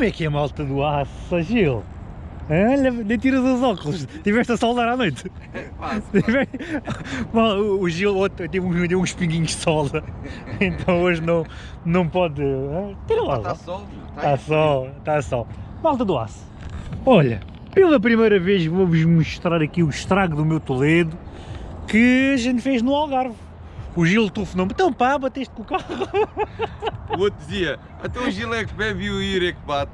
Como é que é a malta do aço, Gil? Olha, nem tiras os óculos, tiveste a soldar à noite. Mal, o Gil teve uns, deu uns pinguinhos de solda, então hoje não, não pode. Tira lá. Está sol, Está sol, está sol. Malta do aço. Olha, pela primeira vez vou-vos mostrar aqui o estrago do meu Toledo que a gente fez no Algarve. O Gil telefonou-me, então pá, bateste com o carro. O outro dizia, até o Gil é que bebe e o Ir é que bate.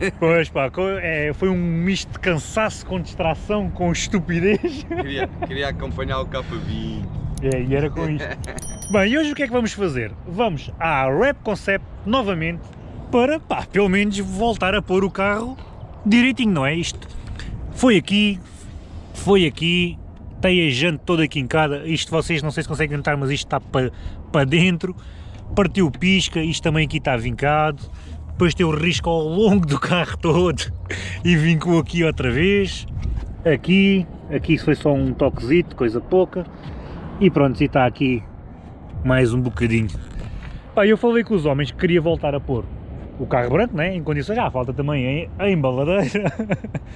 Pois pá, é, foi um misto de cansaço com distração, com estupidez. Queria, queria acompanhar o K20. É, e era com isto. Bem, e hoje o que é que vamos fazer? Vamos à Rap Concept novamente para, pá, pelo menos voltar a pôr o carro direitinho, não é? Isto foi aqui, foi aqui, a jante toda quincada, isto vocês não sei se conseguem notar, mas isto está para, para dentro, partiu pisca, isto também aqui está vincado, depois tem o risco ao longo do carro todo e vincou aqui outra vez, aqui, aqui foi só um toquezito, coisa pouca, e pronto, e está aqui mais um bocadinho. Pá, eu falei com os homens que queria voltar a pôr o carro branco, né, em condições, ah, falta também a, embaladeira,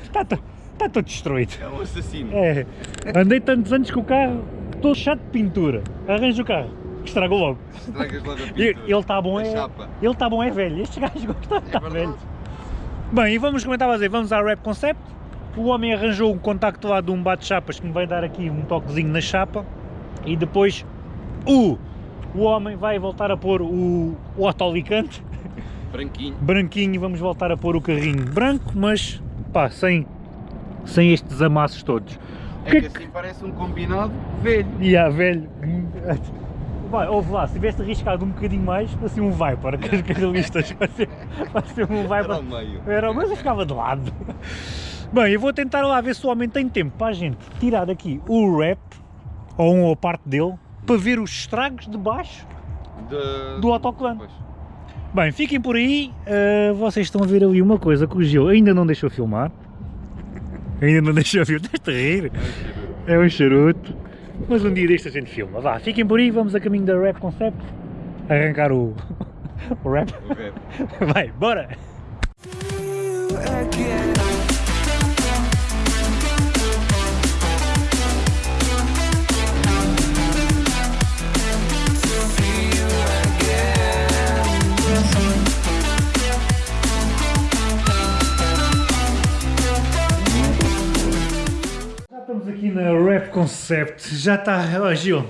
está, to- está todo destruído. É um assassino. É, andei tantos anos com o carro, estou chato de pintura, arranjo o carro, estragou logo. Estragas logo a pintura. Ele está bom, A é, chapa. ele está bom é velho, estes gajos gostam de É estar velho. Bem, e vamos comentar a dizer, vamos à Rap Concept. O homem arranjou um contacto lá de um bate-chapas que me vai dar aqui um toquezinho na chapa. E depois o, o homem vai voltar a pôr o, o autolicante Branquinho. branquinho. Vamos voltar a pôr o carrinho branco, mas pá, sem, sem estes amassos todos. O É que que é assim parece um combinado velho. A velho. Vai, ouve lá, se tivesse arriscado um bocadinho mais, para ser um Viper, que as caralistas, para ser, para ser um Era Viper. ao meio. Era, mas eu ficava de lado. Bem, eu vou tentar lá ver se o homem tem tempo para a gente tirar daqui o wrap, ou um ou parte dele, para ver os estragos de baixo De... do autocolante. Bem, fiquem por aí, ah, vocês estão a ver ali uma coisa que o Gil ainda não deixou filmar. Ainda não deixou filmar, estás a rir? É um charuto. Mas um dia deste a gente filma. Vá, fiquem por aí, vamos a caminho da Rap Concept. Arrancar o, o rap. O rap. Vai, bora! Concept. Já está. Ó Gil,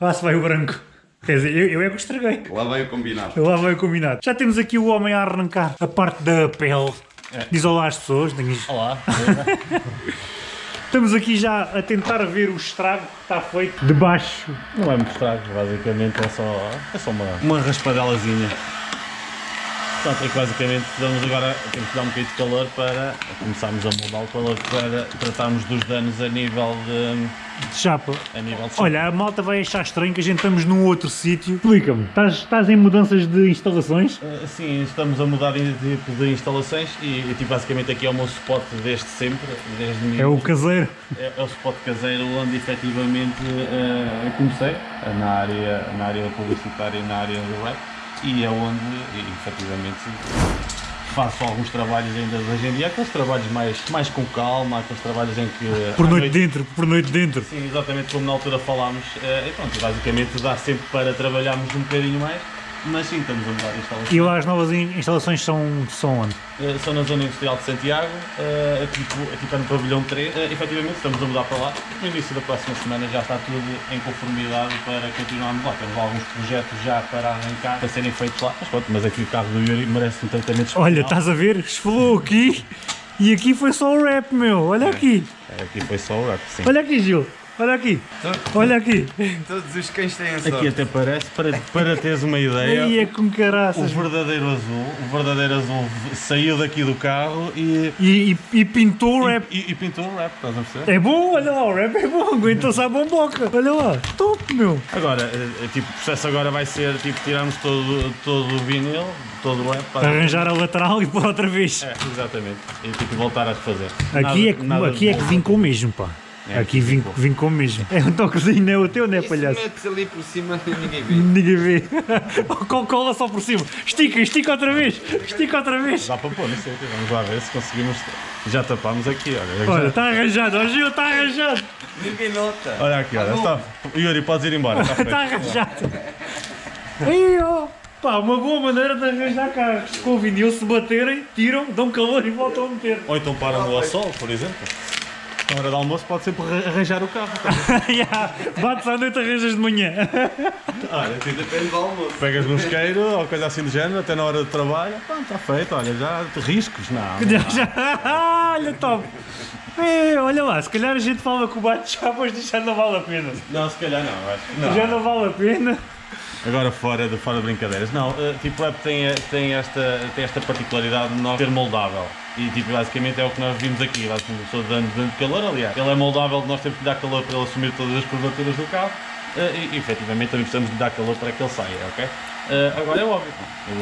lá se vai o branco. Quer dizer, eu, eu é que o estraguei. Lá vem o combinado. Lá vai o combinado. Já temos aqui o homem a arrancar a parte da pele. Diz olá às pessoas. tenhas- Olá, Estamos aqui já a tentar ver o estrago que está feito de baixo. não é muito estrago, basicamente é só, é só uma, uma raspadelazinha. Portanto, basicamente damos agora, temos que dar um bocadinho de calor para começarmos a mudar o calor para tratarmos dos danos a nível de, de chapa. a nível de Olha, a malta vai achar estranho que a gente estamos num outro sítio. Explica-me, estás, estás em mudanças de instalações? Uh, Sim, estamos a mudar de tipo de instalações e, e, tipo, basicamente aqui é o meu spot desde sempre, desde É o caseiro. é, é o spot caseiro onde efetivamente uh, comecei na área, na área publicitária e na área do rap e é onde efetivamente faço alguns trabalhos ainda de hoje em dia, aqueles trabalhos mais, mais com calma, aqueles trabalhos em que Por à noite dentro, por noite dentro. Sim, exatamente como na altura falámos, uh, e pronto, basicamente dá sempre para trabalharmos um bocadinho mais, mas sim, estamos a mudar de instalações. E lá as novas in- instalações são, são onde? Uh, são na zona industrial de Santiago, uh, aqui, aqui está no pavilhão 3. Uh, efetivamente estamos a mudar para lá. No início da próxima semana já está tudo em conformidade para continuarmos lá. Temos alguns projetos já para arrancar, para serem feitos lá. Mas pronto, mas aqui o carro do Yuri merece um tratamento especial. Olha, estás a ver? Esfolou aqui e aqui foi só o rap, meu. Olha aqui. Aqui foi só o rap, sim. Olha aqui, Gil. Olha aqui. Olha aqui. Todos os cães têm a sorte. Aqui até parece, para, para teres uma ideia, Aí é com o caraças. verdadeiro azul, o verdadeiro azul saiu daqui do carro e, E, e, e pintou o rap. e, e pintou o rap, estás a perceber? É bom, olha lá, o rap é bom, aguenta-se a bomboca. Olha lá, top, meu. Agora, eh, eh, tipo, o processo agora vai ser tipo tirarmos todo, todo o vinil, todo o rap para Arranjar a lateral e pôr outra vez. É, exatamente. E tipo voltar a refazer. Aqui, é Nada- que, nada aqui é que vincou mesmo, pá. É, Aqui vim, vim com mesmo. É um toquezinho, não é o teu, não é Isso palhaço? metes ali por cima e ninguém vê. Ninguém vê. Com cola só por cima. Estica, estica outra vez. Estica outra vez. Dá para pôr, não sei. Vamos lá ver se conseguimos. Já tapámos aqui, olha. Olha, está arranjado. Ó Gil, está arranjado. Ninguém nota. Olha aqui, olha. Está... Yuri, podes ir embora. Está. Está arranjado. Aí, ó. Pá, uma boa maneira de arranjar carros. Com o vinil, se baterem, tiram, dão calor e voltam a meter. Ou então param ao sol, por exemplo. Na hora do almoço pode sempre arra- arranjar o carro. Ya, Bates à noite, arranjas de manhã. Olha, tipo, Depende do almoço. pegas no isqueiro ou coisa assim do género, até na hora de trabalho. Pá, está feito, olha, já riscos, não. Já. Olha, top. É, olha lá, se calhar a gente fala com o bate já, pois já não vale a pena. Não, se calhar não, acho que não. Já não vale a pena. Agora fora de, fora de brincadeiras, não, eh, tipo, é, tem, tem, esta, tem esta particularidade de nós ser moldável. E tipo, basicamente é o que nós vimos aqui, basicamente pessoa dando, dando calor, aliás. Ele é moldável, nós temos que dar calor para ele assumir todas as curvaturas do carro eh, e, e efetivamente também precisamos de dar calor para que ele saia, ok? Eh, agora é óbvio,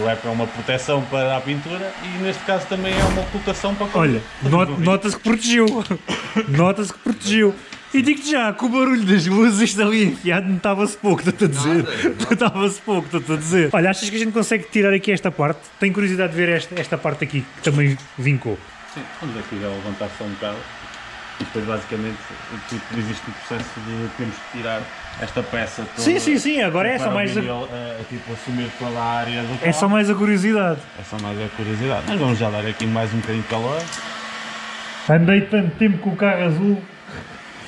o wrap é uma proteção para a pintura e neste caso também é uma ocultação para quando- Olha, not- nota-se que protegeu. Nota-se que protegeu. E digo-te já, com o barulho das luzes isto ali enfiado notava-se pouco, estou-te a dizer. Nada. Notava-se pouco, estou-te a dizer. Olha, achas que a gente consegue tirar aqui esta parte? Tenho curiosidade de ver esta, esta parte aqui, que também vincou. Sim, vamos aqui levantar só um bocado. E depois basicamente tipo, existe o processo de temos que tirar esta peça toda. Sim, sim, sim, agora é só mais a, vinil, eh, tipo, assumir toda a área do é só mais a curiosidade. É só mais a curiosidade. Mas vamos já dar aqui mais um bocadinho de calor. Andei tanto tempo com o carro azul,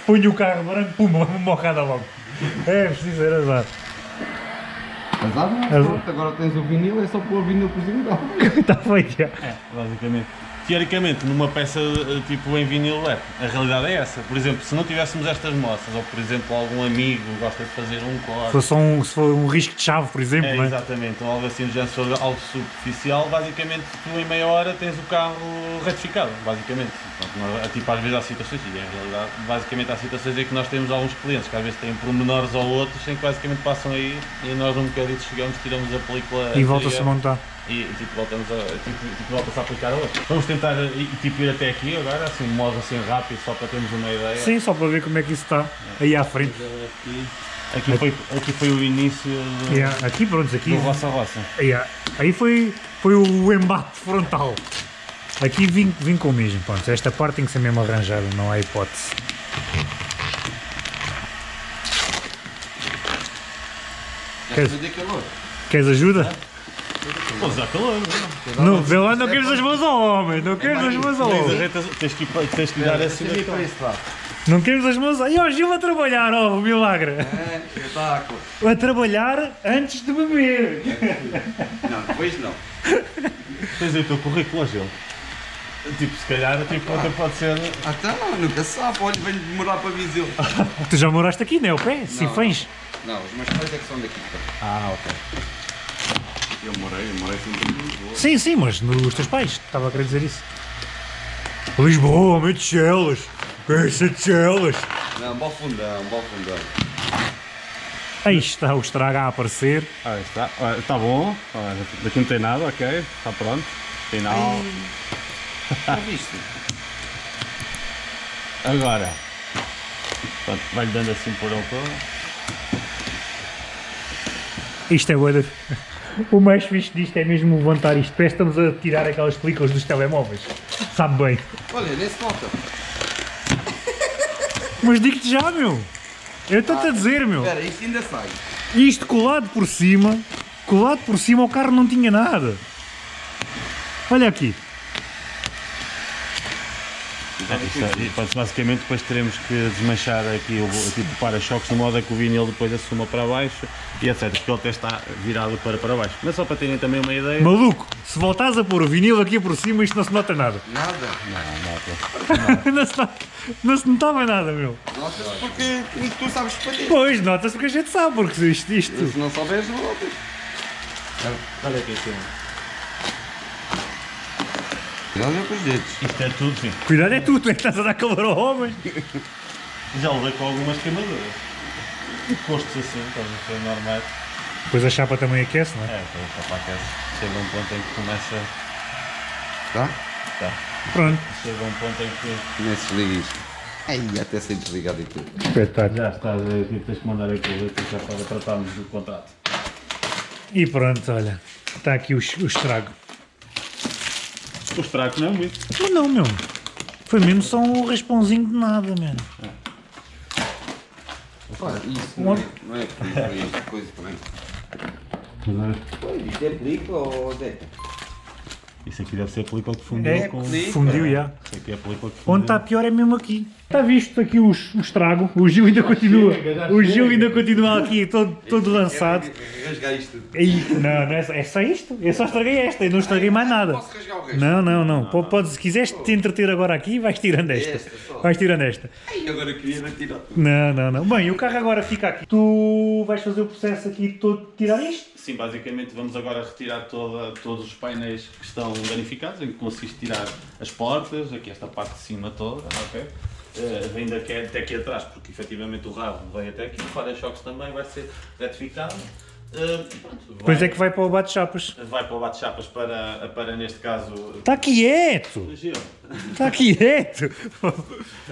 ponho o carro branco, pum, uma mocada logo. É preciso ser azar. Mas lá não, pronto, agora tens o vinil, é só pôr o vinil por cima dela. Está feito já. É, basicamente. Teoricamente, numa peça eh, tipo em vinil wrap, a realidade é essa. Por exemplo, se não tivéssemos estas moças, ou por exemplo algum amigo gosta de fazer um corte, um, se for um risco de chave, por exemplo, É, não é? exatamente, ou algo assim, do género, for algo superficial, basicamente tu em meia hora tens o carro retificado, basicamente. Portanto, nós, tipo, às vezes há situações, e em realidade, basicamente há situações em que nós temos alguns clientes que às vezes têm pormenores ou outros em que basicamente passam aí e nós um bocadinho chegamos, tiramos a película E volta-se a montar. E tipo, voltamos a, tipo, tipo, volta-se a aplicar a outra. Vamos tentar eh, e, tipo, ir até aqui agora, assim, um modo assim rápido, só para termos uma ideia. Sim, só para ver como é que isso está aí à frente. Aqui, aqui, foi, aqui foi o início do, Yeah, Aqui, pronto, aqui. do Roça Roça. Yeah. Aí foi, foi o embate frontal. Aqui vim, vim com o mesmo, pronto. Esta parte tem que ser mesmo arranjada, não há hipótese. Queres-. Queres ajuda? Pô, já não? Não, vê não queres as mãos ao homem, não queres as mãos ao homem. tens, que, tens que dar esse lado. Não queremos as mãos ao... E ó, Gil a trabalhar, ó, o milagre. É, espetáculo. A trabalhar antes de beber. Não, depois não. Tens aí o teu currículo, Gil. Tipo, se calhar, tipo, até pode ser. Ah, então, nunca sabe. Olha, venho demorar para Viseu. Tu já moraste aqui, não é o pé? Sinfãs. Não, os meus pais é que são daqui. Ah, ok. Eu morei, eu morei sempre em Lisboa. Sim, sim, mas nos teus pais. Estava a querer dizer isso. Lisboa, meio de Chelas. Pensa de Chelas. Não, bom fundão, bom fundão. Aí está o estrago a aparecer. Ah, está. Está bom. Daqui não tem nada, ok. Está pronto. Final. Já viste? Agora. Vai-lhe dando assim por ele todo. Isto é boa. O mais fixe disto é mesmo levantar isto. Parece que estamos a tirar aquelas películas dos telemóveis. Sabe bem. Olha, nem se nota. Mas digo-te já, meu. Eu estou-te a dizer, meu. Espera, isto ainda sai. Isto colado por cima, colado por cima, o carro não tinha nada. Olha aqui. É, basicamente depois teremos que desmanchar aqui o, tipo para-choques de modo a que o vinil depois assuma para baixo e etc. Porque ele até está virado para para baixo. Mas só para terem também uma ideia. Maluco, se voltares a pôr o vinil aqui por cima, isto não se nota nada. Nada. Não, não, não, se, nota- não se notava nada, meu. Notas porque tu sabes expandir. Pois, nota-se porque a gente sabe, porque isto, isto. Se não souberes, não notas. Olha aqui em cima. Cuidado é com os dedos. Isto é tudo, sim. Cuidado é tu, tu é que estás a dar calor ao homem. Já levei com algumas queimaduras. E postos assim, estás a ser normais. Depois a chapa também aquece, não é? É, depois só para aquece. Chega um ponto em que começa. Tá? Tá. Pronto. Chega um ponto em que. Nem se liga isto. Ai, até sem desligado e tudo. Espetáculo. Já estás a ver, tens que mandar aquilo aqui já para tratarmos do contrato. E pronto, olha, está aqui o, o estrago. O estrago não é muito. Mas não, meu. Foi mesmo só um raspãozinho de nada, mano. Pá, isso não é, não é película, é coisa também. Pô, Isto é película ou Zé? Isso aqui deve ser a película que fundiu É, com... Fundiu já. Isso aqui é a película que fundiu. Onde está pior é mesmo aqui. Está visto aqui o, o estrago? O Gil ainda continua. O Gil ainda continua aqui todo, todo lançado. É rasgar isto não, não é, só, é só isto. Eu só estraguei esta, eu não estraguei mais nada. Posso rasgar o resto? Não, não, não. Po- Podes, se quiseres te entreter agora aqui, vais tirando esta. Vais tirando esta. Ai, agora queria tirar tudo. Não, não, não. Bem, o carro agora fica aqui. Tu vais fazer o processo aqui todo de tirar isto? Sim, basicamente vamos agora retirar toda, todos os painéis que estão danificados, em que consiste tirar as portas, aqui esta parte de cima toda, ok? Eh, vem daqui, até aqui atrás, porque efetivamente o rabo vem até aqui, o para-choques também vai ser retificado. Pronto, Depois vai, é que vai para o bate-chapas. vai para o bate-chapas para, para, neste caso, Está quieto! Está quieto!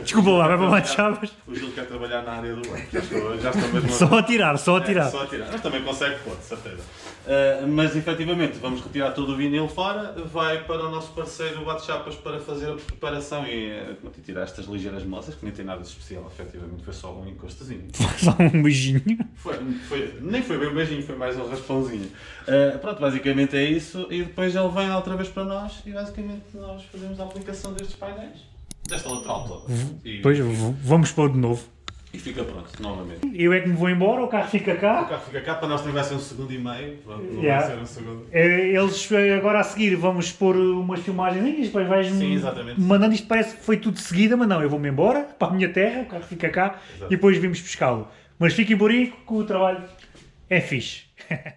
Desculpa lá, vai para o bate-chapas. O Gil quer trabalhar na área do já estou, já estou mesmo Só a tirar, só a É, tirar. só a tirar. Mas também consegue pôr, de certeza. Uh, mas efetivamente vamos retirar todo o vinil fora, vai para o nosso parceiro bate-chapas para fazer a preparação e, uh, tirar estas ligeiras moças, que nem tem nada de especial, efetivamente foi só um encostozinho. Só um beijinho. Foi, foi, nem foi bem um beijinho, foi mais um raspãozinho. Uh, pronto, basicamente é isso e depois ele vem outra vez para nós e basicamente nós fazemos a aplicação destes painéis, desta lateral toda. E, Depois v- vamos pôr de novo. Fica pronto, novamente. Eu é que me vou embora, o carro fica O cá. carro fica cá, para nós também vai ser um segundo e meio, não Yeah. vai ser um segundo. Eh, Eles eh, agora a seguir vamos pôr umas filmagens e depois vais Sim, exatamente. mandando isto parece que foi tudo de seguida, mas não, eu vou-me embora para a minha terra, o carro fica cá Exato. e depois vimos pescá-lo. Mas fiquem por aí que o trabalho é fixe.